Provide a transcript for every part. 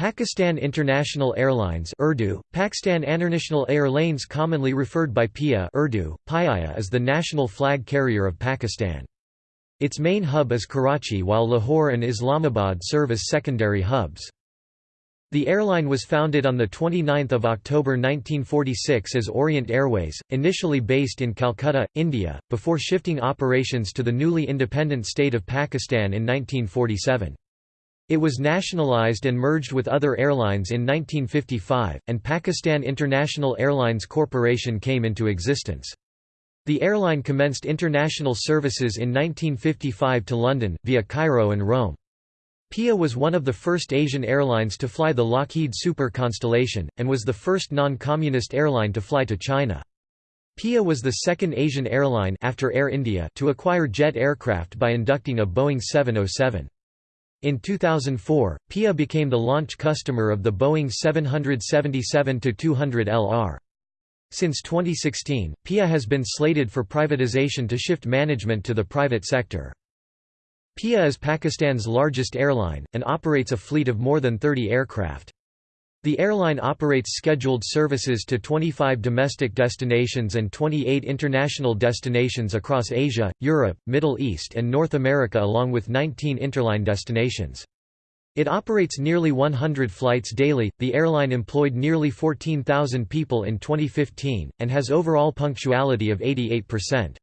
Pakistan International Airlines Urdu, Pakistan International Airlines commonly referred by PIA Urdu, PIA is the national flag carrier of Pakistan. Its main hub is Karachi while Lahore and Islamabad serve as secondary hubs. The airline was founded on 29 October 1946 as Orient Airways, initially based in Calcutta, India, before shifting operations to the newly independent state of Pakistan in 1947. It was nationalized and merged with other airlines in 1955, and Pakistan International Airlines Corporation came into existence. The airline commenced international services in 1955 to London, via Cairo and Rome. PIA was one of the first Asian airlines to fly the Lockheed Super Constellation, and was the first non-communist airline to fly to China. PIA was the second Asian airline after Air India to acquire jet aircraft by inducting a Boeing 707. In 2004, PIA became the launch customer of the Boeing 777-200 LR. Since 2016, PIA has been slated for privatization to shift management to the private sector. PIA is Pakistan's largest airline, and operates a fleet of more than 30 aircraft. The airline operates scheduled services to 25 domestic destinations and 28 international destinations across Asia, Europe, Middle East and North America along with 19 interline destinations. It operates nearly 100 flights daily. The airline employed nearly 14,000 people in 2015 and has overall punctuality of 88%.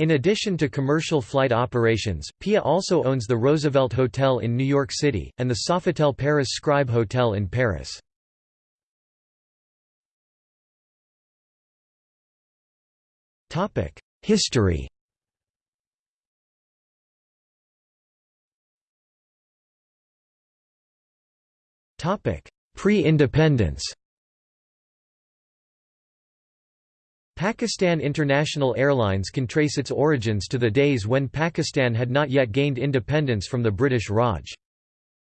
In addition to commercial flight operations, PIA also owns the Roosevelt Hotel in New York City, and the Sofitel Paris Scribe Hotel in Paris. History Pre-independence Pakistan International Airlines can trace its origins to the days when Pakistan had not yet gained independence from the British Raj.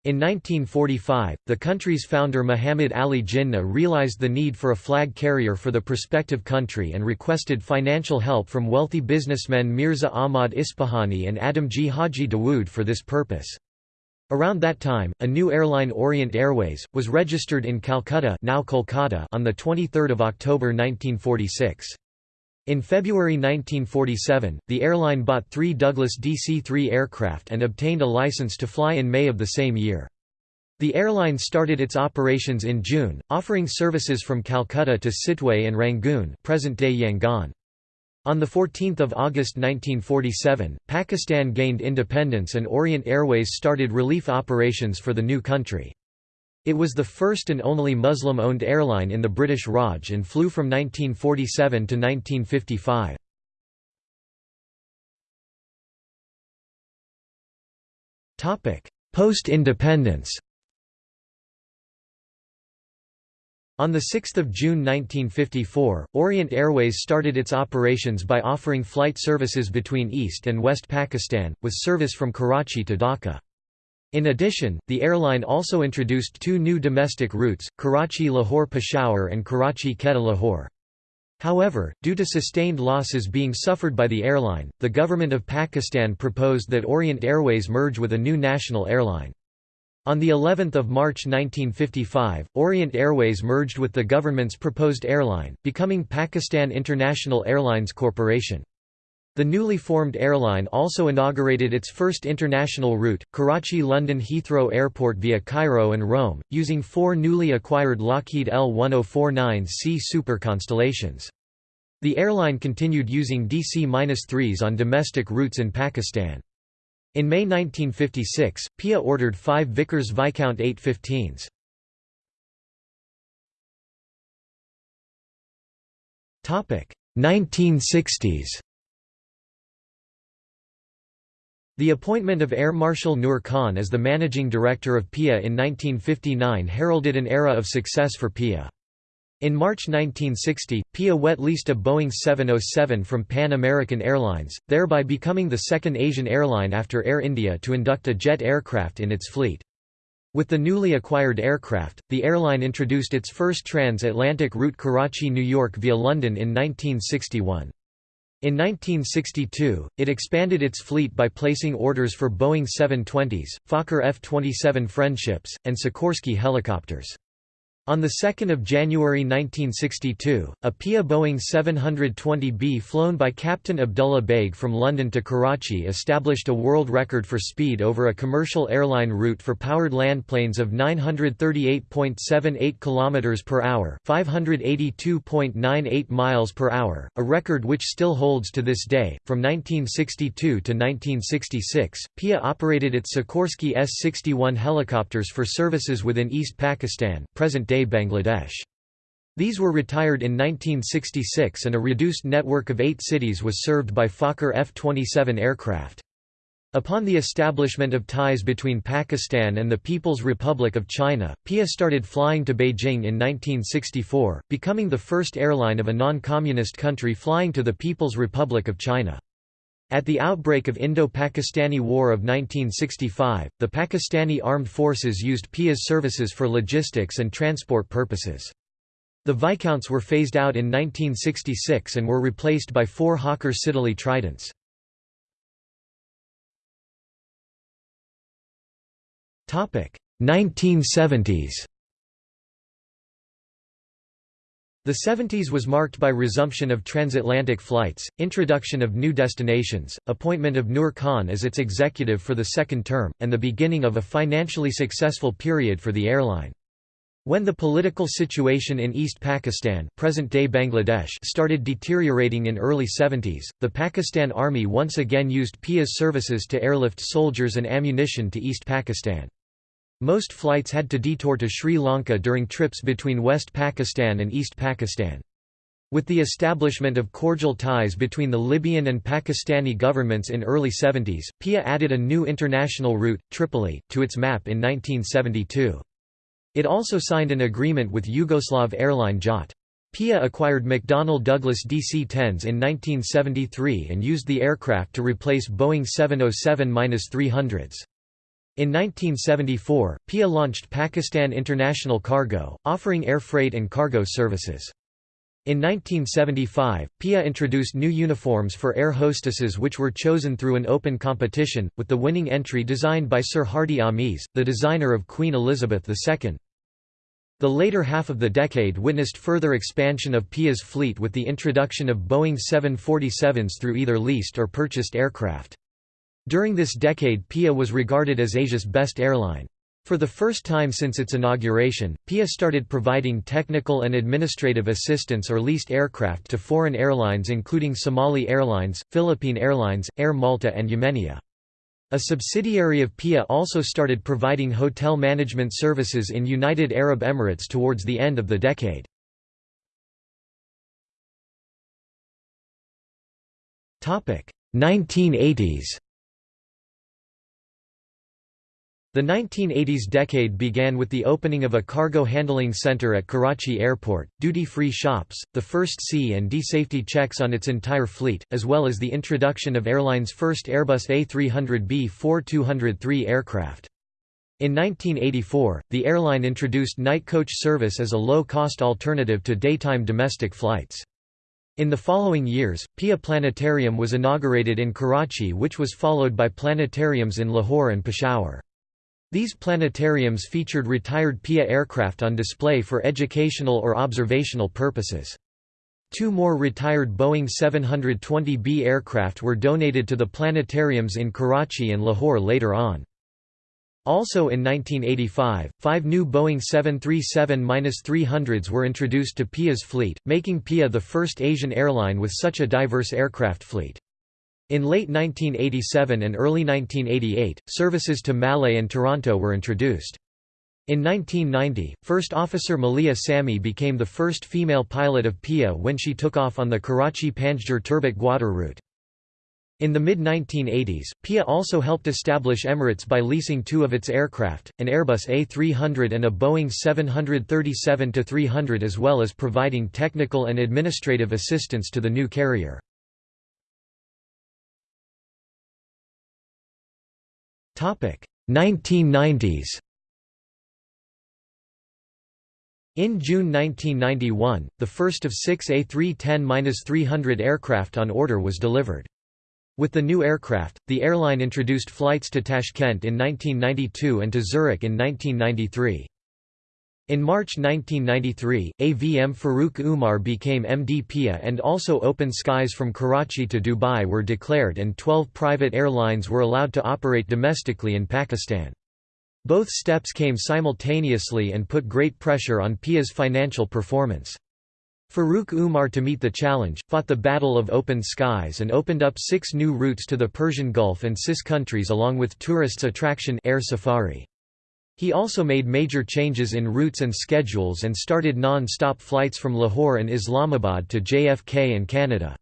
In 1945, the country's founder Muhammad Ali Jinnah realized the need for a flag carrier for the prospective country and requested financial help from wealthy businessmen Mirza Ahmad Ispahani and Adamji Haji Dawood for this purpose. Around that time, a new airline Orient Airways, was registered in Calcutta, now Kolkata on 23 October 1946. In February 1947, the airline bought three Douglas DC-3 aircraft and obtained a license to fly in May of the same year. The airline started its operations in June, offering services from Calcutta to Sittwe and Rangoon present-day Yangon. On 14 August 1947, Pakistan gained independence and Orient Airways started relief operations for the new country. It was the first and only Muslim-owned airline in the British Raj and flew from 1947 to 1955. Post-independence On 6 June 1954, Orient Airways started its operations by offering flight services between East and West Pakistan, with service from Karachi to Dhaka. In addition, the airline also introduced two new domestic routes, Karachi-Lahore-Peshawar and Karachi-Quetta-Lahore. However, due to sustained losses being suffered by the airline, the government of Pakistan proposed that Orient Airways merge with a new national airline. On the 11th of March 1955, Orient Airways merged with the government's proposed airline, becoming Pakistan International Airlines Corporation. The newly formed airline also inaugurated its first international route, Karachi-London Heathrow Airport via Cairo and Rome, using four newly acquired Lockheed L-1049C Super Constellations. The airline continued using DC-3s on domestic routes in Pakistan. In May 1956, PIA ordered five Vickers Viscount 815s. Topic 1960s The appointment of Air Marshal Noor Khan as the managing director of PIA in 1959 heralded an era of success for PIA. In March 1960, PIA wet leased a Boeing 707 from Pan American Airlines, thereby becoming the second Asian airline after Air India to induct a jet aircraft in its fleet. With the newly acquired aircraft, the airline introduced its first trans-Atlantic route Karachi–New York via London in 1961. In 1962, it expanded its fleet by placing orders for Boeing 720s, Fokker F-27 Friendships, and Sikorsky helicopters. On 2 January 1962, a PIA Boeing 720B flown by Captain Abdullah Baig from London to Karachi established a world record for speed over a commercial airline route for powered landplanes of 938.78 km per hour, 582.98 miles per hour, a record which still holds to this day. From 1962 to 1966, PIA operated its Sikorsky S-61 helicopters for services within East Pakistan, present-day Bangladesh. These were retired in 1966 and a reduced network of eight cities was served by Fokker F-27 aircraft. Upon the establishment of ties between Pakistan and the People's Republic of China, PIA started flying to Beijing in 1964, becoming the first airline of a non-communist country flying to the People's Republic of China. At the outbreak of Indo-Pakistani War of 1965, the Pakistani Armed Forces used PIA's services for logistics and transport purposes. The Viscounts were phased out in 1966 and were replaced by four Hawker Siddeley Tridents. Topic 1970s The 70s was marked by resumption of transatlantic flights, introduction of new destinations, appointment of Noor Khan as its executive for the second term, and the beginning of a financially successful period for the airline. When the political situation in East Pakistan present-day Bangladesh started deteriorating in early 70s, the Pakistan Army once again used PIA's services to airlift soldiers and ammunition to East Pakistan. Most flights had to detour to Sri Lanka during trips between West Pakistan and East Pakistan. With the establishment of cordial ties between the Libyan and Pakistani governments in early 70s, PIA added a new international route, Tripoli, to its map in 1972. It also signed an agreement with Yugoslav airline JAT. PIA acquired McDonnell Douglas DC-10s in 1973 and used the aircraft to replace Boeing 707-300s. In 1974, PIA launched Pakistan International Cargo, offering air freight and cargo services. In 1975, PIA introduced new uniforms for air hostesses which were chosen through an open competition, with the winning entry designed by Sir Hardy Amies, the designer of Queen Elizabeth II. The later half of the decade witnessed further expansion of PIA's fleet with the introduction of Boeing 747s through either leased or purchased aircraft. During this decade PIA was regarded as Asia's best airline. For the first time since its inauguration, PIA started providing technical and administrative assistance or leased aircraft to foreign airlines including Somali Airlines, Philippine Airlines, Air Malta and Yemenia. A subsidiary of PIA also started providing hotel management services in United Arab Emirates towards the end of the decade. Topic: 1980s. The 1980s decade began with the opening of a cargo handling center at Karachi Airport, duty-free shops, the first C and D safety checks on its entire fleet, as well as the introduction of airline's first Airbus A300B-4203 aircraft. In 1984, the airline introduced night coach service as a low-cost alternative to daytime domestic flights. In the following years, Pia Planetarium was inaugurated in Karachi which was followed by planetariums in Lahore and Peshawar. These planetariums featured retired PIA aircraft on display for educational or observational purposes. Two more retired Boeing 720B aircraft were donated to the planetariums in Karachi and Lahore later on. Also in 1985, five new Boeing 737-300s were introduced to PIA's fleet, making PIA the first Asian airline with such a diverse aircraft fleet. In late 1987 and early 1988, services to Malé and Toronto were introduced. In 1990, First Officer Malia Sami became the first female pilot of PIA when she took off on the Karachi-Panjgur Gwadar route. In the mid-1980s, PIA also helped establish Emirates by leasing two of its aircraft, an Airbus A300 and a Boeing 737-300 as well as providing technical and administrative assistance to the new carrier. 1990s In June 1991, the first of six A310-300 aircraft on order was delivered. With the new aircraft, the airline introduced flights to Tashkent in 1992 and to Zurich in 1993. In March 1993, AVM Farooq Umar became MD PIA and also open skies from Karachi to Dubai were declared and 12 private airlines were allowed to operate domestically in Pakistan. Both steps came simultaneously and put great pressure on PIA's financial performance. Farooq Umar to meet the challenge, fought the Battle of Open Skies and opened up six new routes to the Persian Gulf and CIS countries along with tourists attraction Air Safari. He also made major changes in routes and schedules and started non-stop flights from Lahore and Islamabad to JFK and Canada.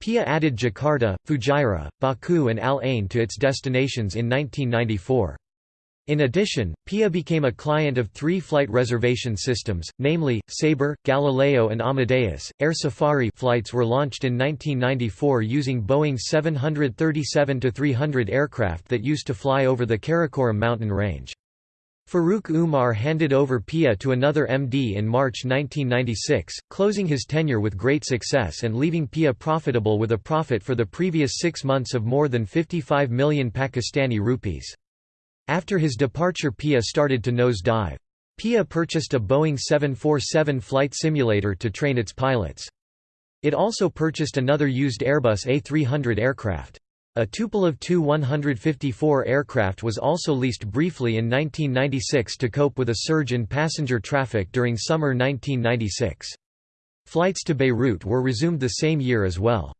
PIA added Jakarta, Fujairah, Baku and Al Ain to its destinations in 1994. In addition, PIA became a client of three flight reservation systems, namely, Sabre, Galileo and Amadeus. Air Safari flights were launched in 1994 using Boeing 737-300 aircraft that used to fly over the Karakoram mountain range. Farooq Umar handed over PIA to another MD in March 1996, closing his tenure with great success and leaving PIA profitable with a profit for the previous six months of more than 55 million Pakistani rupees. After his departure PIA started to nose dive. PIA purchased a Boeing 747 flight simulator to train its pilots. It also purchased another used Airbus A300 aircraft. A Tupolev Tu-154 aircraft was also leased briefly in 1996 to cope with a surge in passenger traffic during summer 1996. Flights to Beirut were resumed the same year as well.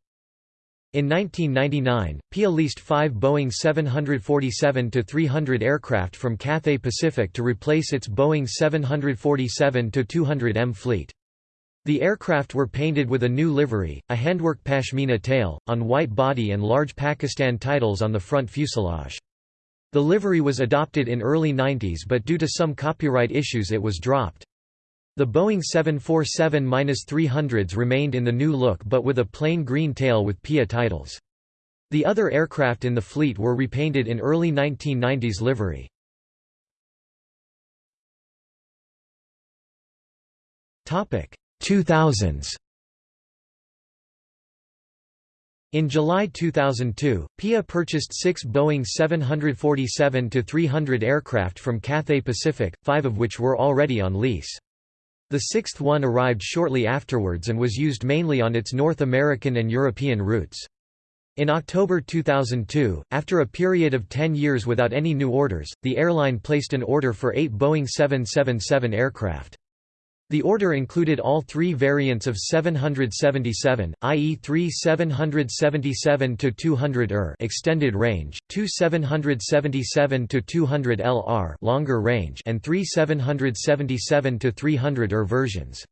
In 1999, PIA leased five Boeing 747-300 aircraft from Cathay Pacific to replace its Boeing 747-200M fleet. The aircraft were painted with a new livery, a handwork pashmina tail, on white body and large Pakistan titles on the front fuselage. The livery was adopted in early 90s but due to some copyright issues it was dropped. The Boeing 747-300s remained in the new look but with a plain green tail with PIA titles. The other aircraft in the fleet were repainted in early 1990s livery. Topic 2000s. In July 2002, PIA purchased six Boeing 747-300 aircraft from Cathay Pacific, five of which were already on lease. The sixth one arrived shortly afterwards and was used mainly on its North American and European routes. In October 2002, after a period of 10 years without any new orders, the airline placed an order for eight Boeing 777 aircraft. The order included all three variants of 777, i.e. three 777-200 ER extended range, two 777-200 LR longer range and three 777-300 ER versions.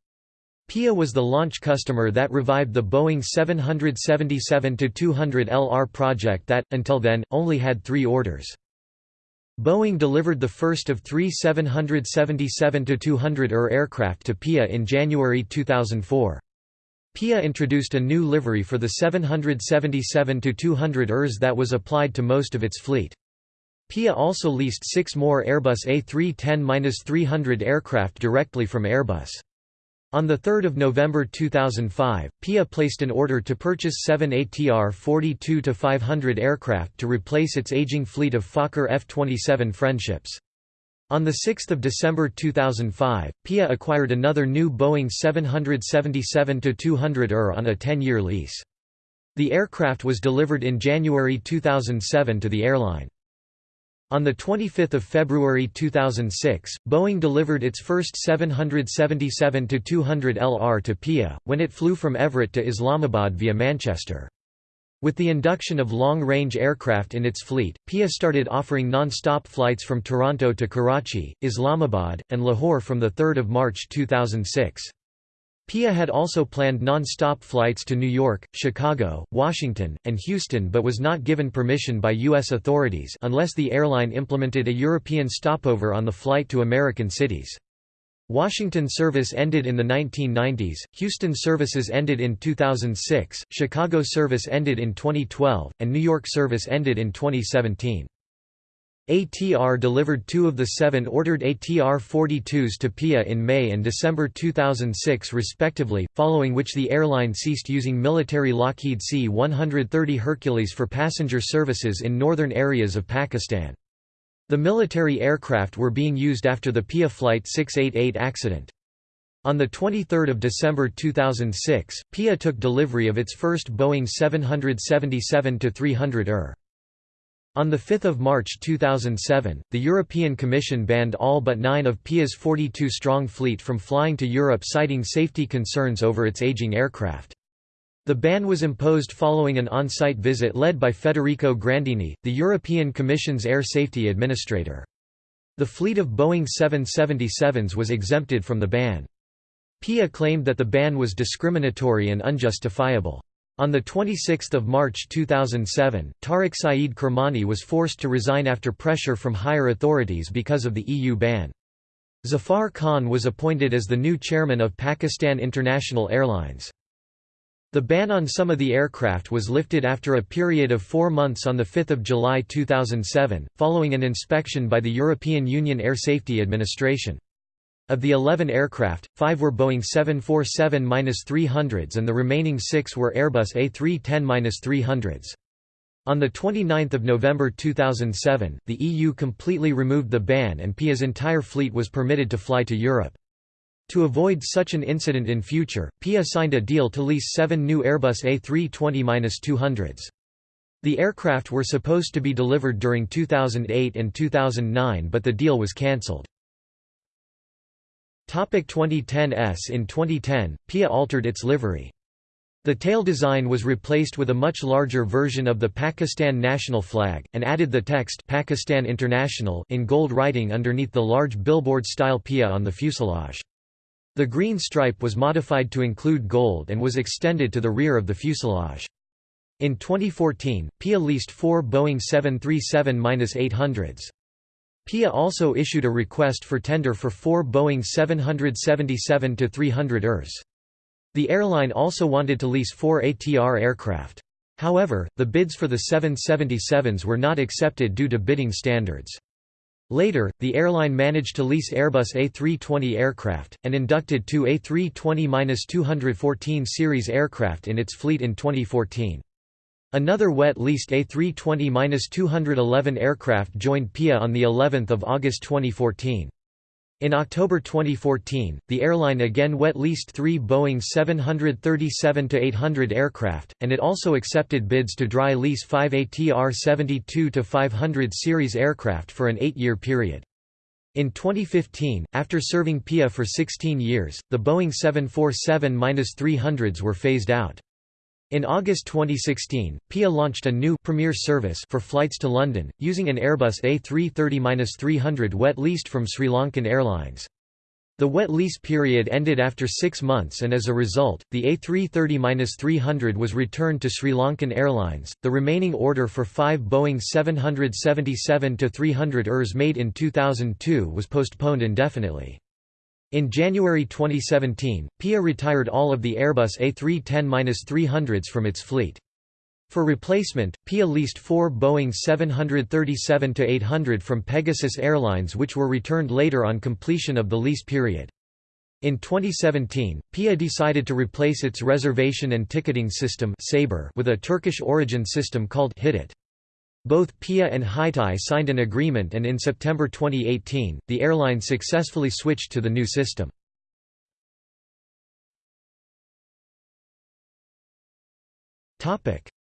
PIA was the launch customer that revived the Boeing 777-200 LR project that, until then, only had three orders. Boeing delivered the first of three 777-200 ER aircraft to PIA in January 2004. PIA introduced a new livery for the 777-200 ERs that was applied to most of its fleet. PIA also leased six more Airbus A310-300 aircraft directly from Airbus. On 3 November 2005, PIA placed an order to purchase seven ATR 42-500 aircraft to replace its aging fleet of Fokker F-27 Friendships. On 6 December 2005, PIA acquired another new Boeing 777-200 ER on a 10-year lease. The aircraft was delivered in January 2007 to the airline. On 25 February 2006, Boeing delivered its first 777-200 LR to PIA, when it flew from Everett to Islamabad via Manchester. With the induction of long-range aircraft in its fleet, PIA started offering non-stop flights from Toronto to Karachi, Islamabad, and Lahore from 3 March 2006. PIA had also planned non-stop flights to New York, Chicago, Washington, and Houston but was not given permission by U.S. authorities unless the airline implemented a European stopover on the flight to American cities. Washington service ended in the 1990s, Houston services ended in 2006, Chicago service ended in 2012, and New York service ended in 2017. ATR delivered two of the seven ordered ATR-42s to PIA in May and December 2006 respectively, following which the airline ceased using military Lockheed C-130 Hercules for passenger services in northern areas of Pakistan. The military aircraft were being used after the PIA Flight 688 accident. On 23 December 2006, PIA took delivery of its first Boeing 777-300 ER. On 5 March 2007, the European Commission banned all but nine of PIA's 42-strong fleet from flying to Europe citing safety concerns over its aging aircraft. The ban was imposed following an on-site visit led by Federico Grandini, the European Commission's air safety administrator. The fleet of Boeing 777s was exempted from the ban. PIA claimed that the ban was discriminatory and unjustifiable. On 26 March 2007, Tariq Saeed Kermani was forced to resign after pressure from higher authorities because of the EU ban. Zafar Khan was appointed as the new chairman of Pakistan International Airlines. The ban on some of the aircraft was lifted after a period of four months on 5 July 2007, following an inspection by the European Union Air Safety Administration. Of the 11 aircraft, five were Boeing 747-300s and the remaining six were Airbus A310-300s. On 29 November 2007, the EU completely removed the ban and PIA's entire fleet was permitted to fly to Europe. To avoid such an incident in future, PIA signed a deal to lease seven new Airbus A320-200s. The aircraft were supposed to be delivered during 2008 and 2009 but the deal was cancelled. Topic 2010s In 2010, PIA altered its livery. The tail design was replaced with a much larger version of the Pakistan national flag, and added the text Pakistan International in gold writing underneath the large billboard-style PIA on the fuselage. The green stripe was modified to include gold and was extended to the rear of the fuselage. In 2014, PIA leased four Boeing 737-800s. PIA also issued a request for tender for four Boeing 777-300 ERs. The airline also wanted to lease four ATR aircraft. However, the bids for the 777s were not accepted due to bidding standards. Later, the airline managed to lease Airbus A320 aircraft, and inducted two A320-214 series aircraft in its fleet in 2014. Another wet-leased A320-211 aircraft joined PIA on the 11th of August 2014. In October 2014, the airline again wet-leased three Boeing 737-800 aircraft, and it also accepted bids to dry lease five ATR 72-500 series aircraft for an eight-year period. In 2015, after serving PIA for 16 years, the Boeing 747-300s were phased out. In August 2016, PIA launched a new Premier service for flights to London, using an Airbus A330-300 wet leased from Sri Lankan Airlines. The wet lease period ended after six months and as a result, the A330-300 was returned to Sri Lankan Airlines. The remaining order for five Boeing 777-300 ERs made in 2002 was postponed indefinitely. In January 2017, PIA retired all of the Airbus A310-300s from its fleet. For replacement, PIA leased four Boeing 737-800 from Pegasus Airlines which were returned later on completion of the lease period. In 2017, PIA decided to replace its reservation and ticketing system with a Turkish origin system called Hitit. Both PIA and Hitit signed an agreement and in September 2018, the airline successfully switched to the new system.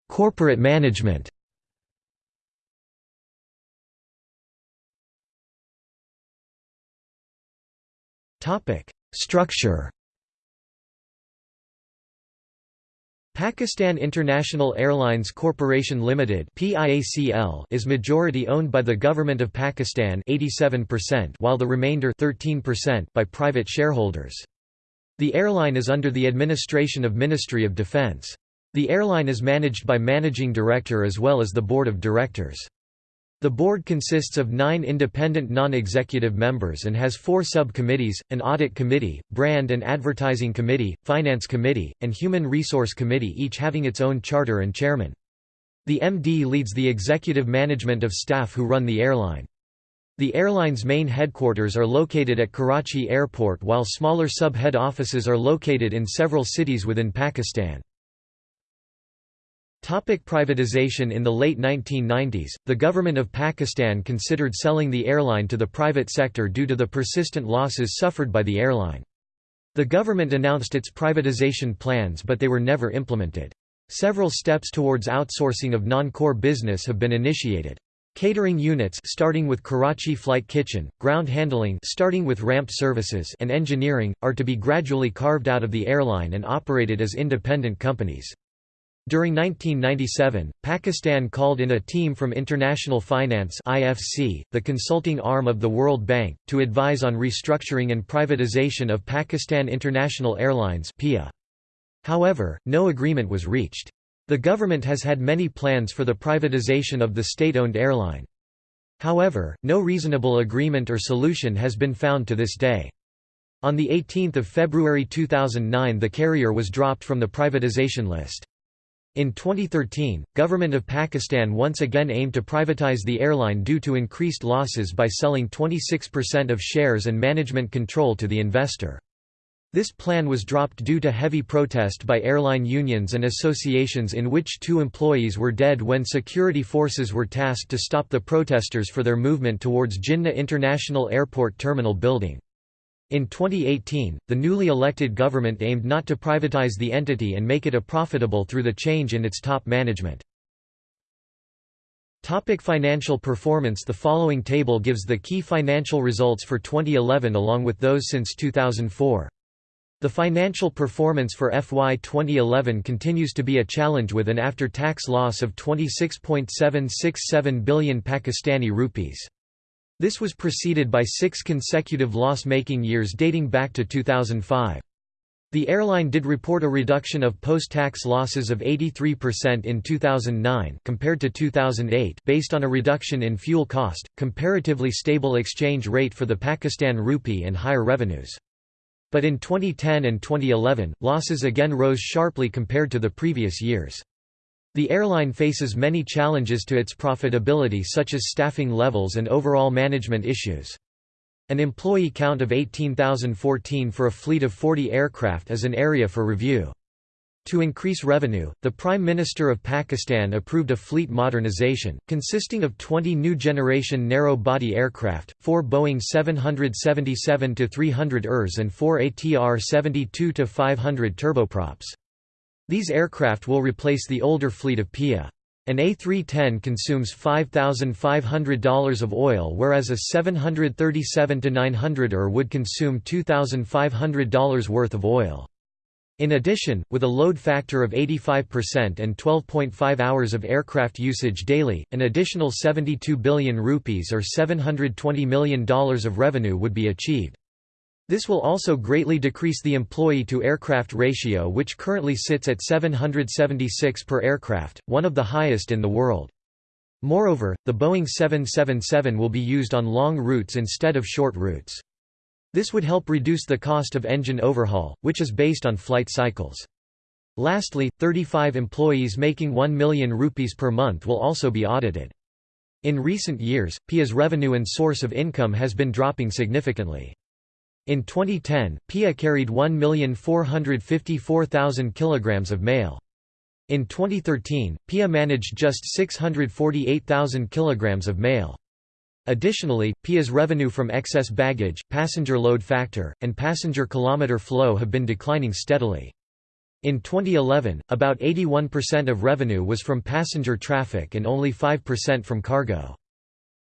Corporate management Structure Pakistan International Airlines Corporation Limited (PIACL) is majority owned by the Government of Pakistan 87% while the remainder 13% by private shareholders. The airline is under the administration of Ministry of Defence. The airline is managed by Managing Director as well as the Board of Directors. The board consists of nine independent non-executive members and has four sub-committees, an audit committee, brand and advertising committee, finance committee, and human resource committee each having its own charter and chairman. The MD leads the executive management of staff who run the airline. The airline's main headquarters are located at Karachi Airport while smaller sub-head offices are located in several cities within Pakistan. Topic privatization In the late 1990s, the government of Pakistan considered selling the airline to the private sector due to the persistent losses suffered by the airline. The government announced its privatization plans but they were never implemented. Several steps towards outsourcing of non-core business have been initiated. Catering units starting with Karachi Flight Kitchen, ground handling starting with ramp services and engineering, are to be gradually carved out of the airline and operated as independent companies. During 1997, Pakistan called in a team from International Finance (IFC), the consulting arm of the World Bank, to advise on restructuring and privatization of Pakistan International Airlines (PIA). However, no agreement was reached. The government has had many plans for the privatization of the state-owned airline. However, no reasonable agreement or solution has been found to this day. On 18 February 2009 the carrier was dropped from the privatization list. In 2013, Government of Pakistan once again aimed to privatize the airline due to increased losses by selling 26% of shares and management control to the investor. This plan was dropped due to heavy protest by airline unions and associations in which two employees were dead when security forces were tasked to stop the protesters for their movement towards Jinnah International Airport Terminal building. In 2018, the newly elected government aimed not to privatize the entity and make it a profitable through the change in its top management. Topic financial performance The following table gives the key financial results for 2011 along with those since 2004. The financial performance for FY 2011 continues to be a challenge with an after-tax loss of 26.767 billion Pakistani rupees. This was preceded by six consecutive loss-making years dating back to 2005. The airline did report a reduction of post-tax losses of 83% in 2009 compared to 2008 based on a reduction in fuel cost, comparatively stable exchange rate for the Pakistan rupee and higher revenues. But in 2010 and 2011, losses again rose sharply compared to the previous years. The airline faces many challenges to its profitability such as staffing levels and overall management issues. An employee count of 18,014 for a fleet of 40 aircraft is an area for review. To increase revenue, the Prime Minister of Pakistan approved a fleet modernization, consisting of 20 new generation narrow-body aircraft, 4 Boeing 777-300 ERs and 4 ATR 72-500 turboprops. These aircraft will replace the older fleet of PIA. An A310 consumes $5,500 of oil whereas a 737-900 ER would consume $2,500 worth of oil. In addition, with a load factor of 85% and 12.5 hours of aircraft usage daily, an additional 72 billion rupees or $720 million of revenue would be achieved. This will also greatly decrease the employee-to-aircraft ratio which currently sits at 776 per aircraft, one of the highest in the world. Moreover, the Boeing 777 will be used on long routes instead of short routes. This would help reduce the cost of engine overhaul, which is based on flight cycles. Lastly, 35 employees making 1 million rupees per month will also be audited. In recent years, PIA's revenue and source of income has been dropping significantly. In 2010, PIA carried 1,454,000 kg of mail. In 2013, PIA managed just 648,000 kg of mail. Additionally, PIA's revenue from excess baggage, passenger load factor, and passenger kilometer flow have been declining steadily. In 2011, about 81% of revenue was from passenger traffic and only 5% from cargo.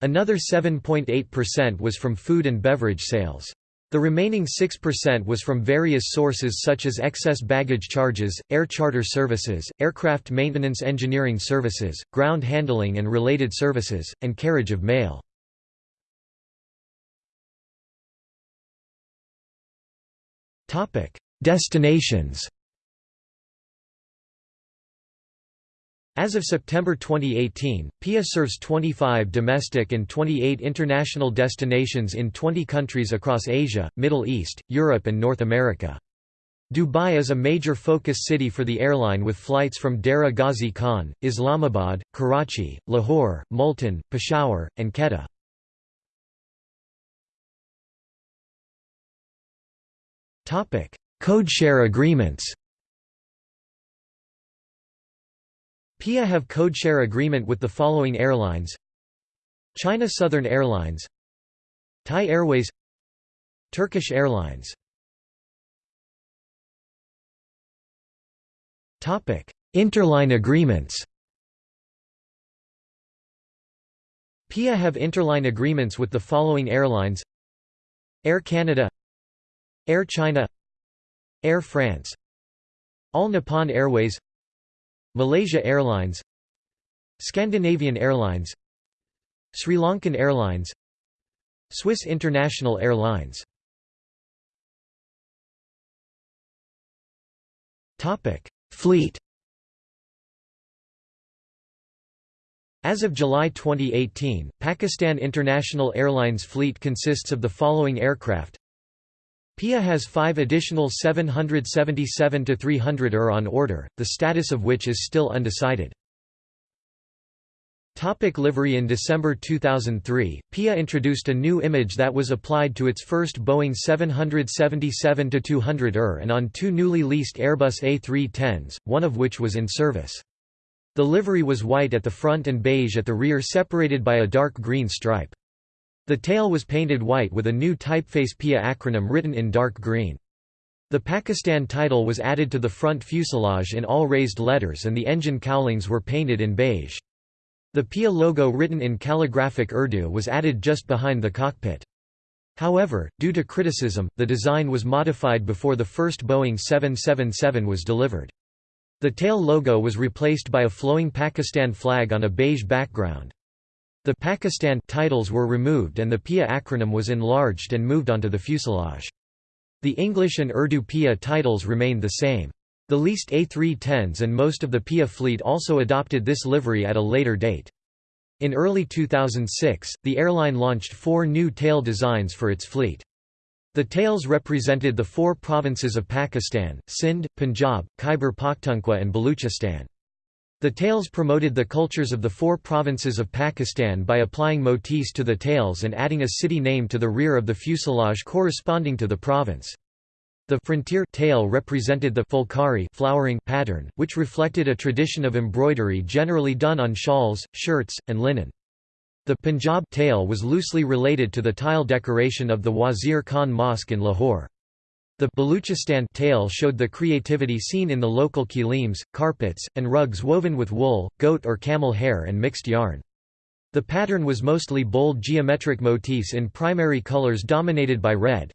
Another 7.8% was from food and beverage sales. The remaining 6% was from various sources such as excess baggage charges, air charter services, aircraft maintenance engineering services, ground handling and related services, and carriage of mail. Destinations As of September 2018, PIA serves 25 domestic and 28 international destinations in 20 countries across Asia, Middle East, Europe and North America. Dubai is a major focus city for the airline with flights from Dera Ghazi Khan, Islamabad, Karachi, Lahore, Multan, Peshawar, and Quetta. Codeshare agreements PIA have codeshare agreement with the following airlines. China Southern Airlines. Thai Airways. Turkish Airlines. Interline agreements. PIA have interline agreements with the following airlines Air Canada Air China Air France All Nippon Airways Malaysia Airlines Scandinavian Airlines Sri Lankan Airlines Swiss International Airlines. Fleet. As of July 2018, Pakistan International Airlines fleet consists of the following aircraft PIA has five additional 777-300 ER on order, the status of which is still undecided. Topic livery In December 2003, PIA introduced a new image that was applied to its first Boeing 777-200 ER and on two newly leased Airbus A310s, one of which was in service. The livery was white at the front and beige at the rear separated by a dark green stripe. The tail was painted white with a new typeface PIA acronym written in dark green. The Pakistan title was added to the front fuselage in all raised letters and the engine cowlings were painted in beige. The PIA logo written in calligraphic Urdu was added just behind the cockpit. However, due to criticism, the design was modified before the first Boeing 777 was delivered. The tail logo was replaced by a flowing Pakistan flag on a beige background. The Pakistan titles were removed and the PIA acronym was enlarged and moved onto the fuselage. The English and Urdu PIA titles remained the same. The leased A310s and most of the PIA fleet also adopted this livery at a later date. In early 2006, the airline launched four new tail designs for its fleet. The tails represented the four provinces of Pakistan, Sindh, Punjab, Khyber Pakhtunkhwa and Baluchistan. The tails promoted the cultures of the four provinces of Pakistan by applying motifs to the tails and adding a city name to the rear of the fuselage corresponding to the province. The frontier tail represented the phulkari flowering pattern, which reflected a tradition of embroidery generally done on shawls, shirts, and linen. The Punjab tail was loosely related to the tile decoration of the Wazir Khan Mosque in Lahore. The Baluchistan tail showed the creativity seen in the local kilims, carpets, and rugs woven with wool, goat or camel hair and mixed yarn. The pattern was mostly bold geometric motifs in primary colors dominated by red.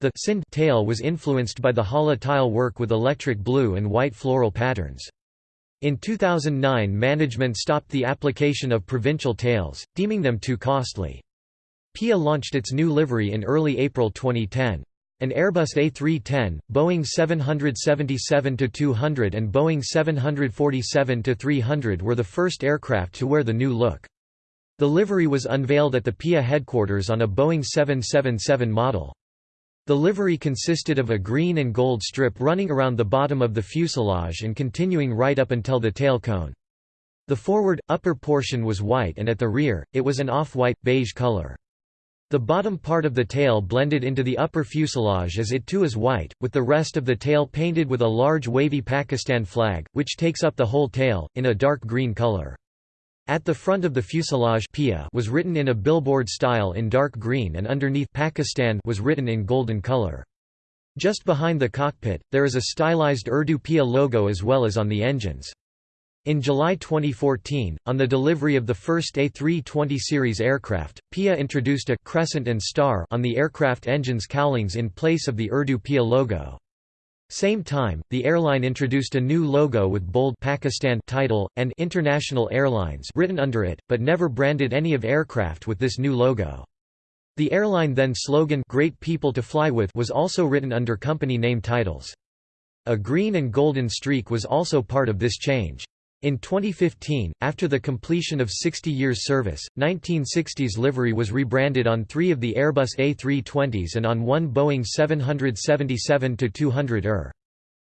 The Sindh tail was influenced by the Hala tile work with electric blue and white floral patterns. In 2009 management stopped the application of provincial tails, deeming them too costly. PIA launched its new livery in early April 2010. An Airbus A310, Boeing 777-200 and Boeing 747-300 were the first aircraft to wear the new look. The livery was unveiled at the PIA headquarters on a Boeing 777 model. The livery consisted of a green and gold strip running around the bottom of the fuselage and continuing right up until the tail cone. The forward, upper portion was white and at the rear, it was an off-white, beige color. The bottom part of the tail blended into the upper fuselage as it too is white, with the rest of the tail painted with a large wavy Pakistan flag, which takes up the whole tail, in a dark green color. At the front of the fuselage PIA was written in a billboard style in dark green and underneath Pakistan was written in golden color. Just behind the cockpit, there is a stylized Urdu PIA logo as well as on the engines. In July 2014, on the delivery of the first A320 series aircraft, PIA introduced a crescent and star on the aircraft engine's cowlings in place of the Urdu PIA logo. Same time, the airline introduced a new logo with bold Pakistan title and International Airlines written under it, but never branded any of aircraft with this new logo. The airline then slogan Great People to Fly With was also written under company name titles. A green and golden streak was also part of this change. In 2015, after the completion of 60 years service, 1960s livery was rebranded on three of the Airbus A320s and on one Boeing 777-200 ER.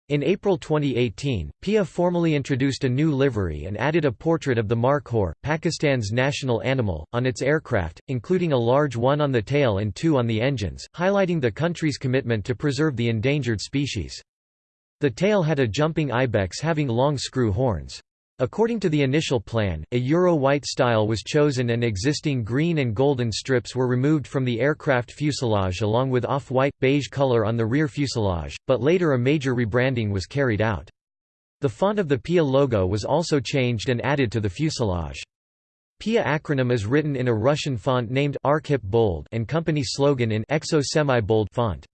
In April 2018, PIA formally introduced a new livery and added a portrait of the markhor, Pakistan's national animal, on its aircraft, including a large one on the tail and two on the engines, highlighting the country's commitment to preserve the endangered species. The tail had a jumping ibex having long screw horns. According to the initial plan, a Euro-white style was chosen and existing green and golden strips were removed from the aircraft fuselage along with off-white, beige color on the rear fuselage, but later a major rebranding was carried out. The font of the PIA logo was also changed and added to the fuselage. PIA acronym is written in a Russian font named Arkhip Bold and company slogan in Exo semi-bold font.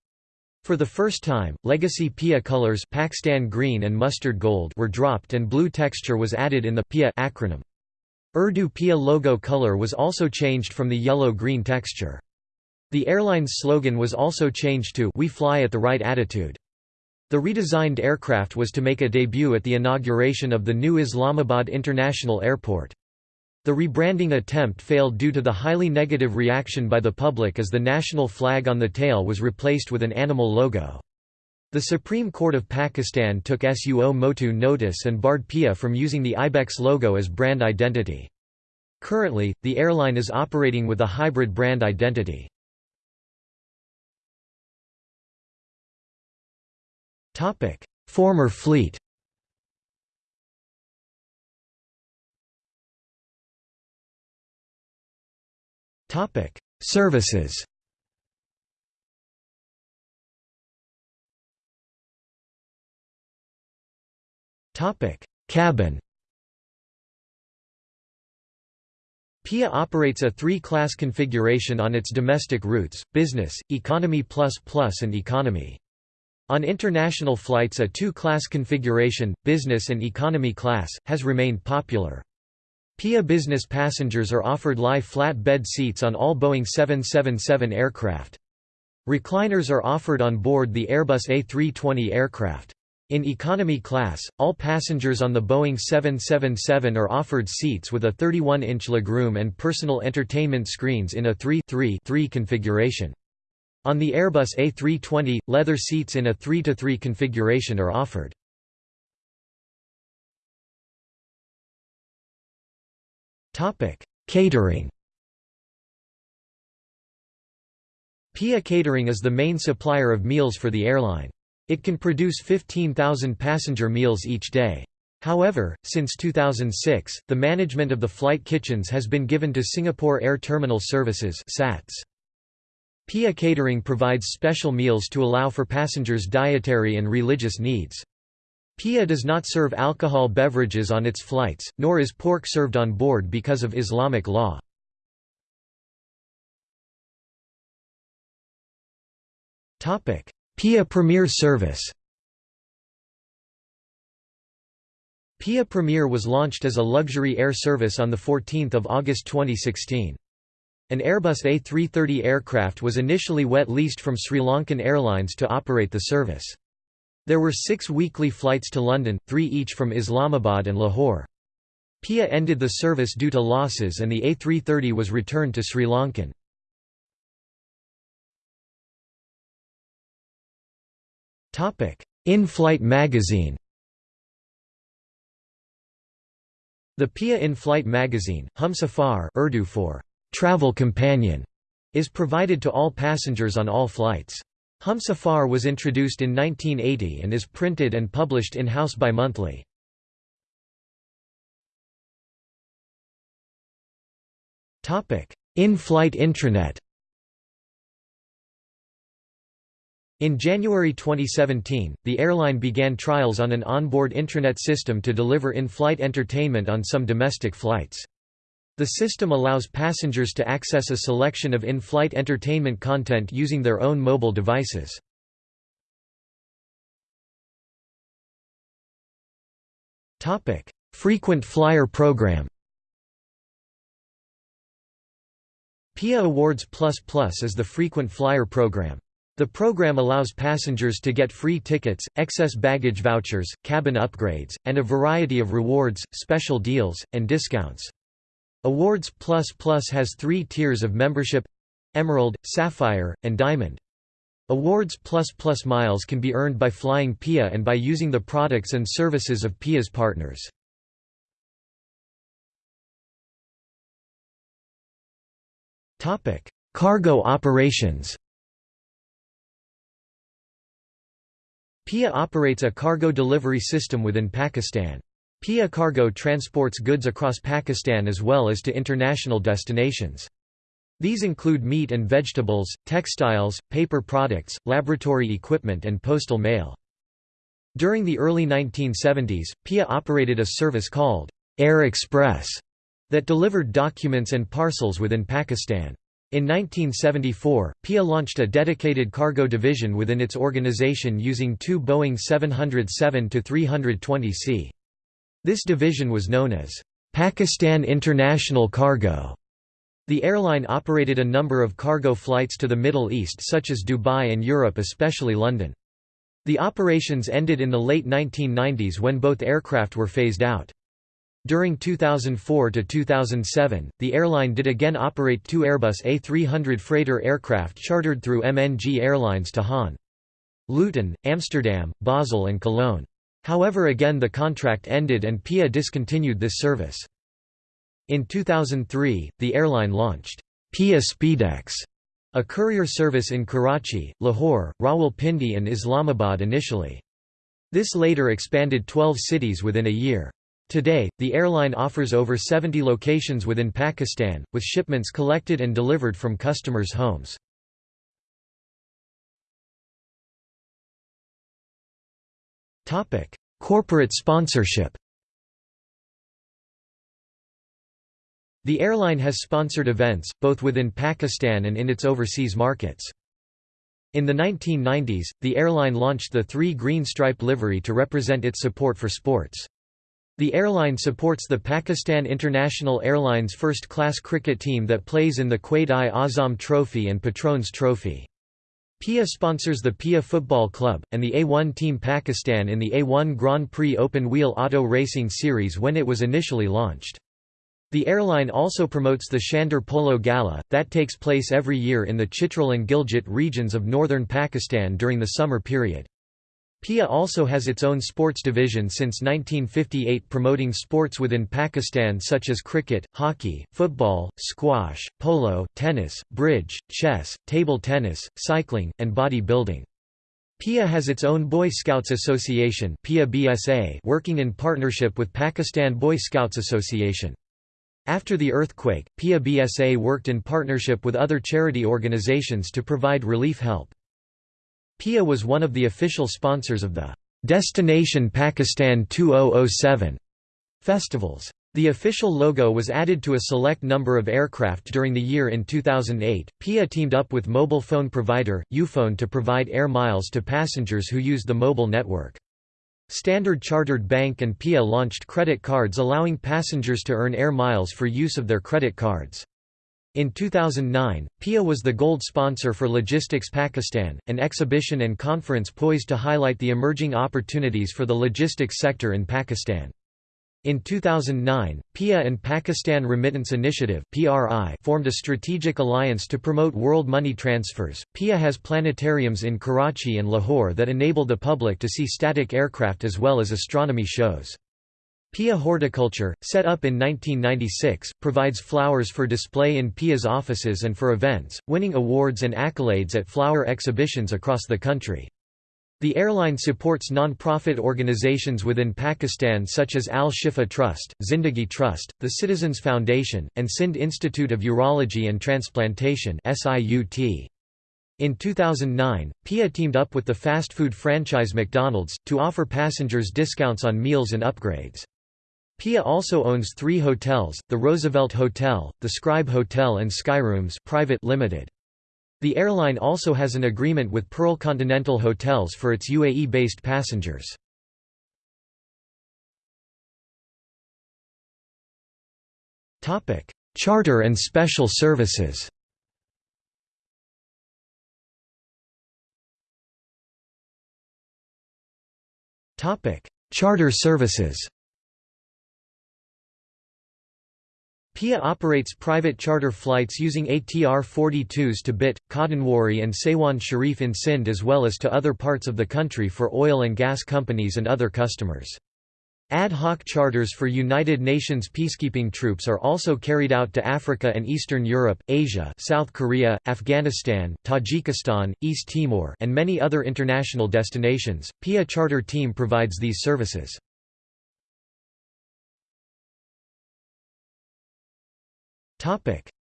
For the first time, legacy PIA colors Pakistan green and mustard gold were dropped and blue texture was added in the PIA acronym. Urdu PIA logo color was also changed from the yellow-green texture. The airline's slogan was also changed to We fly at the right attitude. The redesigned aircraft was to make a debut at the inauguration of the new Islamabad International Airport. The rebranding attempt failed due to the highly negative reaction by the public as the national flag on the tail was replaced with an animal logo. The Supreme Court of Pakistan took Suo Motu notice and barred PIA from using the Ibex logo as brand identity. Currently, the airline is operating with a hybrid brand identity. Former fleet Topic: Services. Topic: Cabin. PIA operates a three-class configuration on its domestic routes, Business, Economy Plus Plus and Economy. On international flights a two-class configuration, Business and Economy Class, has remained popular. PIA business passengers are offered lie flat bed seats on all Boeing 777 aircraft. Recliners are offered on board the Airbus A320 aircraft. In economy class, all passengers on the Boeing 777 are offered seats with a 31-inch legroom and personal entertainment screens in a 3-3-3 configuration. On the Airbus A320, leather seats in a 3-3 configuration are offered. Topic: Catering. PIA Catering is the main supplier of meals for the airline. It can produce 15,000 passenger meals each day. However, since 2006, the management of the flight kitchens has been given to Singapore Air Terminal Services (SATS). PIA Catering provides special meals to allow for passengers' dietary and religious needs. PIA does not serve alcohol beverages on its flights, nor is pork served on board because of Islamic law. PIA Premier service PIA Premier was launched as a luxury air service on 14 August 2016. An Airbus A330 aircraft was initially wet leased from Sri Lankan Airlines to operate the service. There were six weekly flights to London, three each from Islamabad and Lahore. PIA ended the service due to losses and the A330 was returned to Sri Lankan. In-flight magazine The PIA in-flight magazine, Humsafar Urdu for travel companion, is provided to all passengers on all flights. Humsafar was introduced in 1980 and is printed and published in-house bi-monthly. In-flight intranet In January 2017, the airline began trials on an onboard intranet system to deliver in-flight entertainment on some domestic flights. The system allows passengers to access a selection of in-flight entertainment content using their own mobile devices. Frequent flyer program PIA Awards Plus Plus is the frequent flyer program. The program allows passengers to get free tickets, excess baggage vouchers, cabin upgrades, and a variety of rewards, special deals, and discounts. Awards Plus Plus has three tiers of membership Emerald, Sapphire, and Diamond. Awards Plus Plus miles can be earned by flying PIA and by using the products and services of PIA's partners. Cargo operations PIA operates a cargo delivery system within Pakistan. PIA Cargo transports goods across Pakistan as well as to international destinations. These include meat and vegetables, textiles, paper products, laboratory equipment and postal mail. During the early 1970s, PIA operated a service called Air Express that delivered documents and parcels within Pakistan. In 1974, PIA launched a dedicated cargo division within its organization using two Boeing 707-320C. This division was known as Pakistan International Cargo. The airline operated a number of cargo flights to the Middle East such as Dubai and Europe especially London. The operations ended in the late 1990s when both aircraft were phased out. During 2004 to 2007, the airline did again operate two Airbus A300 freighter aircraft chartered through MNG Airlines to Hahn. Luton, Amsterdam, Basel and Cologne. However again the contract ended and PIA discontinued this service. In 2003, the airline launched PIA Speedex, a courier service in Karachi, Lahore, Rawalpindi and Islamabad initially. This later expanded 12 cities within a year. Today, the airline offers over 70 locations within Pakistan, with shipments collected and delivered from customers' homes. Corporate sponsorship The airline has sponsored events, both within Pakistan and in its overseas markets. In the 1990s, the airline launched the three green stripe livery to represent its support for sports. The airline supports the Pakistan International Airlines first-class cricket team that plays in the Quaid-i-Azam Trophy and Patron's Trophy. PIA sponsors the PIA Football Club, and the A1 Team Pakistan in the A1 Grand Prix Open Wheel Auto Racing Series when it was initially launched. The airline also promotes the Shandur Polo Gala, that takes place every year in the Chitral and Gilgit regions of northern Pakistan during the summer period. PIA also has its own sports division since 1958 promoting sports within Pakistan such as cricket, hockey, football, squash, polo, tennis, bridge, chess, table tennis, cycling, and bodybuilding. PIA has its own Boy Scouts Association PIA BSA working in partnership with Pakistan Boy Scouts Association. After the earthquake, PIA BSA worked in partnership with other charity organizations to provide relief help. PIA was one of the official sponsors of the Destination Pakistan 2007 festivals. The official logo was added to a select number of aircraft during the year in 2008. PIA teamed up with mobile phone provider, Ufone to provide air miles to passengers who used the mobile network. Standard Chartered Bank and PIA launched credit cards allowing passengers to earn air miles for use of their credit cards. In 2009, PIA was the gold sponsor for Logistics Pakistan, an exhibition and conference poised to highlight the emerging opportunities for the logistics sector in Pakistan. In 2009, PIA and Pakistan Remittance Initiative (PRI) formed a strategic alliance to promote world money transfers. PIA has planetariums in Karachi and Lahore that enable the public to see static aircraft as well as astronomy shows. PIA Horticulture, set up in 1996, provides flowers for display in PIA's offices and for events, winning awards and accolades at flower exhibitions across the country. The airline supports non-profit organizations within Pakistan such as Al-Shifa Trust, Zindagi Trust, the Citizens Foundation, and Sindh Institute of Urology and Transplantation In 2009, PIA teamed up with the fast food franchise McDonald's, to offer passengers discounts on meals and upgrades. PIA also owns three hotels, the Roosevelt Hotel, the Scribe Hotel and Skyrooms private limited. The airline also has an agreement with Pearl Continental Hotels for its UAE-based passengers. Charter and special services Charter services PIA operates private charter flights using ATR-42s to Bhit, Kadanwari and Sehwan Sharif in Sindh as well as to other parts of the country for oil and gas companies and other customers. Ad hoc charters for United Nations peacekeeping troops are also carried out to Africa and Eastern Europe, Asia South Korea, Afghanistan, Tajikistan, East Timor and many other international destinations. PIA charter team provides these services.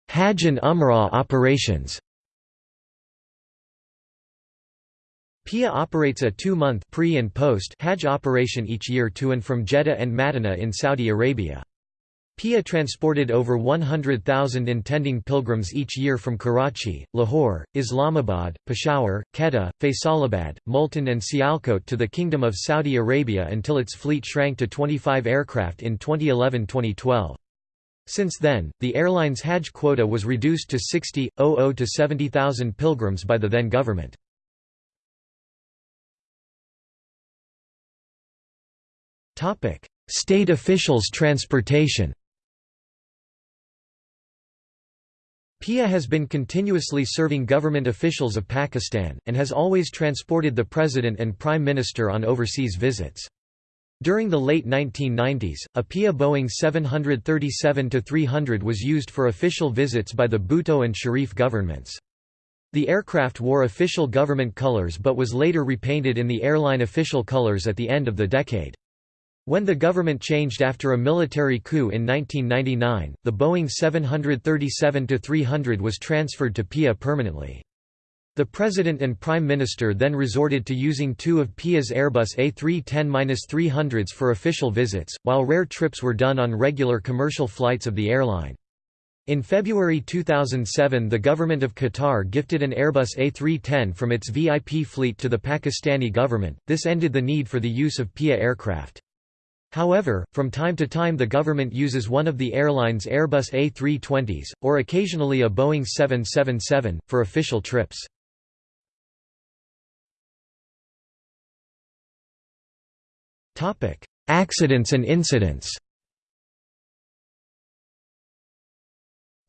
Hajj and Umrah operations PIA operates a two-month pre and post Hajj operation each year to and from Jeddah and Madinah in Saudi Arabia. PIA transported over 100,000 intending pilgrims each year from Karachi, Lahore, Islamabad, Peshawar, Quetta, Faisalabad, Multan and Sialkot to the Kingdom of Saudi Arabia until its fleet shrank to 25 aircraft in 2011–2012. Since then, the airline's Hajj quota was reduced to 60,000 to 70,000 pilgrims by the then government. State officials transportation PIA has been continuously serving government officials of Pakistan, and has always transported the President and Prime Minister on overseas visits. During the late 1990s, a PIA Boeing 737-300 was used for official visits by the Bhutto and Sharif governments. The aircraft wore official government colors but was later repainted in the airline official colors at the end of the decade. When the government changed after a military coup in 1999, the Boeing 737-300 was transferred to PIA permanently. The President and Prime Minister then resorted to using two of PIA's Airbus A310-300s for official visits, while rare trips were done on regular commercial flights of the airline. In February 2007 the government of Qatar gifted an Airbus A310 from its VIP fleet to the Pakistani government, this ended the need for the use of PIA aircraft. However, from time to time the government uses one of the airline's Airbus A320s, or occasionally a Boeing 777, for official trips. Accidents and incidents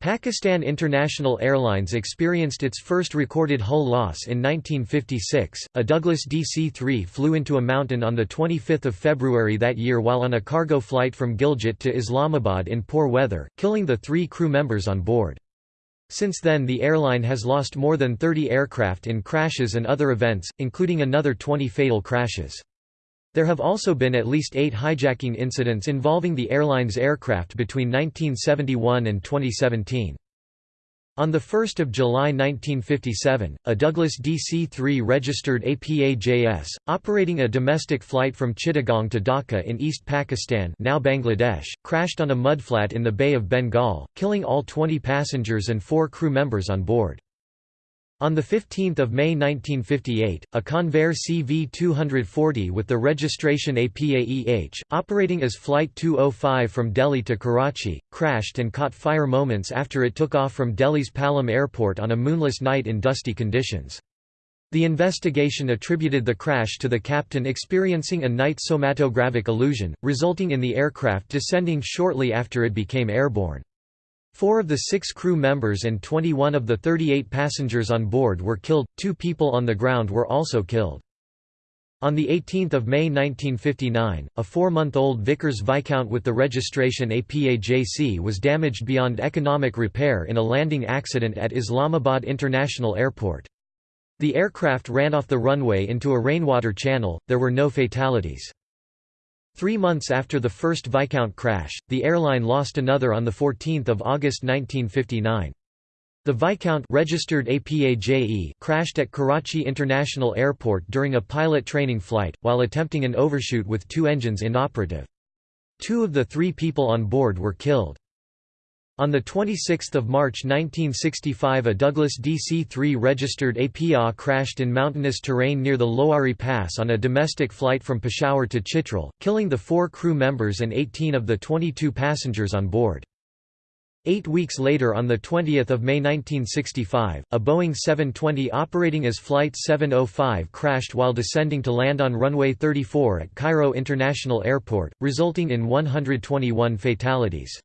Pakistan International Airlines experienced its first recorded hull loss in 1956. A Douglas DC-3 flew into a mountain on the 25th of February that year while on a cargo flight from Gilgit to Islamabad in poor weather, killing the three crew members on board. Since then the airline has lost more than 30 aircraft in crashes and other events, including another 20 fatal crashes. There have also been at least eight hijacking incidents involving the airline's aircraft between 1971 and 2017. On 1 July 1957, a Douglas DC-3 registered APAJS, operating a domestic flight from Chittagong to Dhaka in East Pakistan now Bangladesh, crashed on a mudflat in the Bay of Bengal, killing all 20 passengers and four crew members on board. On 15 May 1958, a Convair CV-240 with the registration APAEH, operating as Flight 205 from Delhi to Karachi, crashed and caught fire moments after it took off from Delhi's Palam airport on a moonless night in dusty conditions. The investigation attributed the crash to the captain experiencing a night somatogravic illusion, resulting in the aircraft descending shortly after it became airborne. Four of the six crew members and 21 of the 38 passengers on board were killed, two people on the ground were also killed. On 18 May 1959, a four-month-old Vickers Viscount with the registration APAJC was damaged beyond economic repair in a landing accident at Islamabad International Airport. The aircraft ran off the runway into a rainwater channel, there were no fatalities. Three months after the first Viscount crash, the airline lost another on 14 August 1959. The Viscount registered APAJE crashed at Karachi International Airport during a pilot training flight, while attempting an overshoot with two engines inoperative. Two of the three people on board were killed. On 26 March 1965 a Douglas DC-3 registered APA crashed in mountainous terrain near the Lowari Pass on a domestic flight from Peshawar to Chitral, killing the four crew members and 18 of the 22 passengers on board. Eight weeks later on 20 May 1965, a Boeing 720 operating as Flight 705 crashed while descending to land on runway 34 at Cairo International Airport, resulting in 121 fatalities.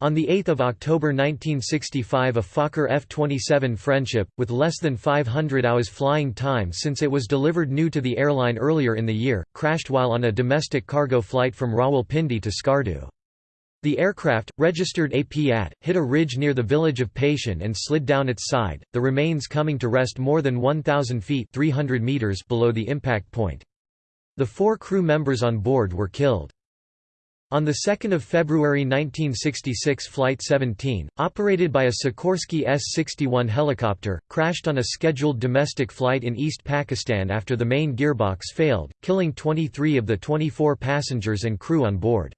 On 8 October 1965 a Fokker F-27 Friendship, with less than 500 hours flying time since it was delivered new to the airline earlier in the year, crashed while on a domestic cargo flight from Rawalpindi to Skardu. The aircraft, registered AP-AT, hit a ridge near the village of Paishan and slid down its side, the remains coming to rest more than 1,000 feet 300 meters below the impact point. The four crew members on board were killed. On 2 February 1966 Flight 17, operated by a Sikorsky S-61 helicopter, crashed on a scheduled domestic flight in East Pakistan after the main gearbox failed, killing 23 of the 24 passengers and crew on board.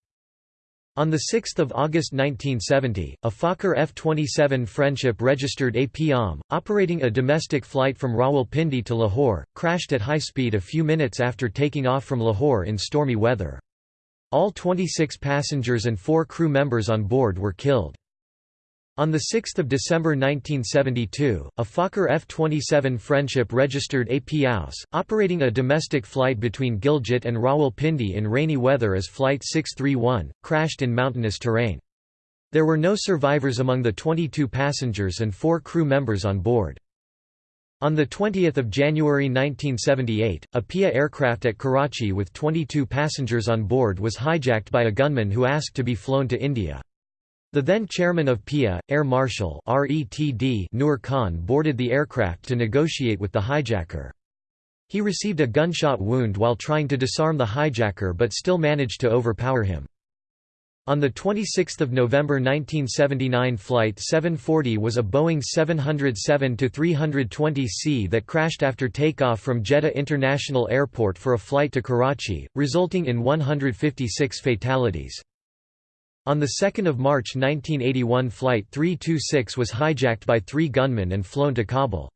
On 6 August 1970, a Fokker F-27 Friendship registered AP-OM, operating a domestic flight from Rawalpindi to Lahore, crashed at high speed a few minutes after taking off from Lahore in stormy weather. All 26 passengers and four crew members on board were killed. On 6 December 1972, a Fokker F-27 Friendship registered AP AUS, operating a domestic flight between Gilgit and Rawalpindi in rainy weather as Flight 631, crashed in mountainous terrain. There were no survivors among the 22 passengers and four crew members on board. On 20 January 1978, a PIA aircraft at Karachi with 22 passengers on board was hijacked by a gunman who asked to be flown to India. The then chairman of PIA, Air Marshal Noor Khan boarded the aircraft to negotiate with the hijacker. He received a gunshot wound while trying to disarm the hijacker but still managed to overpower him. On 26 November 1979 Flight 740 was a Boeing 707-320C that crashed after takeoff from Jeddah International Airport for a flight to Karachi, resulting in 156 fatalities. On 2 March 1981 Flight 326 was hijacked by three gunmen and flown to Kabul.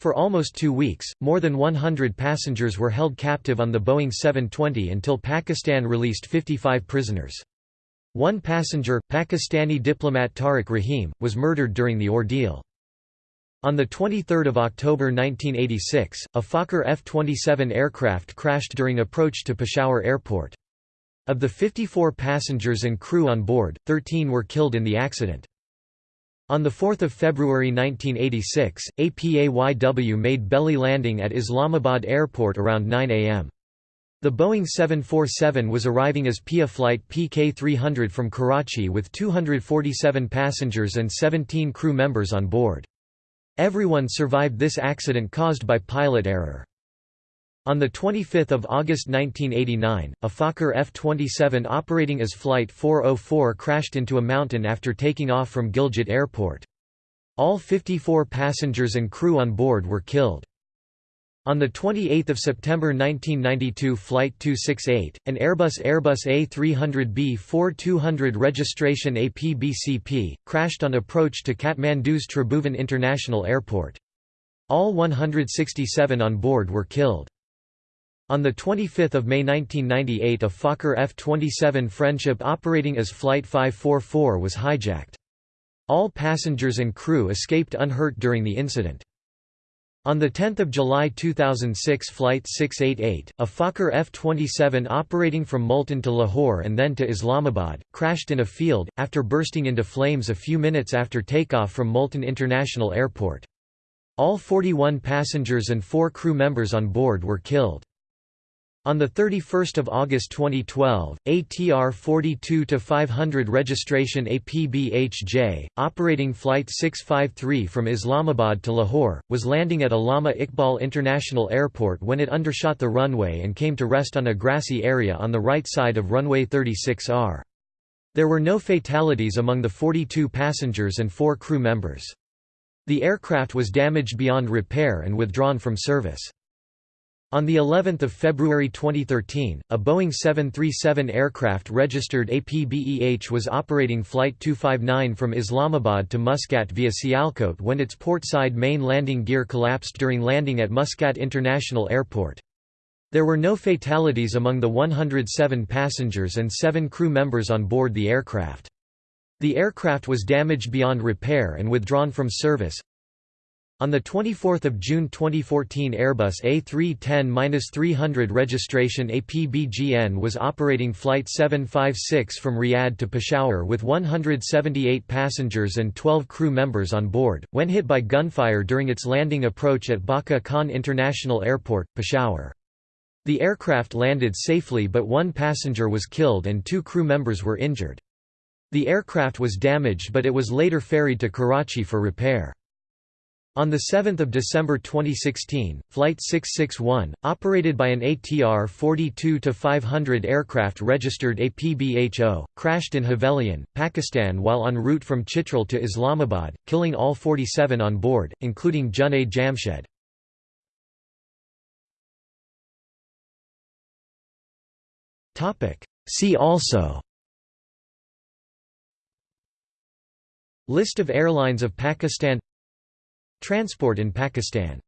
For almost two weeks, more than 100 passengers were held captive on the Boeing 720 until Pakistan released 55 prisoners. One passenger, Pakistani diplomat Tariq Rahim, was murdered during the ordeal. On 23 October 1986, a Fokker F-27 aircraft crashed during approach to Peshawar Airport. Of the 54 passengers and crew on board, 13 were killed in the accident. On 4 February 1986, APAYW made belly landing at Islamabad Airport around 9 am. The Boeing 747 was arriving as PIA flight PK-300 from Karachi with 247 passengers and 17 crew members on board. Everyone survived this accident caused by pilot error. On 25 August 1989, a Fokker F-27 operating as Flight 404 crashed into a mountain after taking off from Gilgit Airport. All 54 passengers and crew on board were killed. On 28 September 1992 Flight 268, an Airbus Airbus A300B-4200 registration APBCP, crashed on approach to Kathmandu's Tribhuvan International Airport. All 167 on board were killed. On 25 May 1998 a Fokker F-27 Friendship operating as Flight 544 was hijacked. All passengers and crew escaped unhurt during the incident. On 10 July 2006 Flight 688, a Fokker F-27 operating from Multan to Lahore and then to Islamabad, crashed in a field, after bursting into flames a few minutes after takeoff from Multan International Airport. All 41 passengers and four crew members on board were killed. On 31 August 2012, ATR 42-500 registration APBHJ, operating Flight 653 from Islamabad to Lahore, was landing at Allama Iqbal International Airport when it undershot the runway and came to rest on a grassy area on the right side of runway 36R. There were no fatalities among the 42 passengers and four crew members. The aircraft was damaged beyond repair and withdrawn from service. On the 11th of February 2013, a Boeing 737 aircraft registered APBEH was operating Flight 259 from Islamabad to Muscat via Sialkot when its port-side main landing gear collapsed during landing at Muscat International Airport. There were no fatalities among the 107 passengers and seven crew members on board the aircraft. The aircraft was damaged beyond repair and withdrawn from service. On 24 June 2014 Airbus A310-300 registration APBGN was operating Flight 756 from Riyadh to Peshawar with 178 passengers and 12 crew members on board, when hit by gunfire during its landing approach at Bacha Khan International Airport, Peshawar. The aircraft landed safely but one passenger was killed and two crew members were injured. The aircraft was damaged but it was later ferried to Karachi for repair. On 7 December 2016, Flight 661, operated by an ATR 42-500 aircraft registered APBHO, crashed in Havelian, Pakistan while en route from Chitral to Islamabad, killing all 47 on board, including Junaid Jamshed. See also List of airlines of Pakistan Transport in Pakistan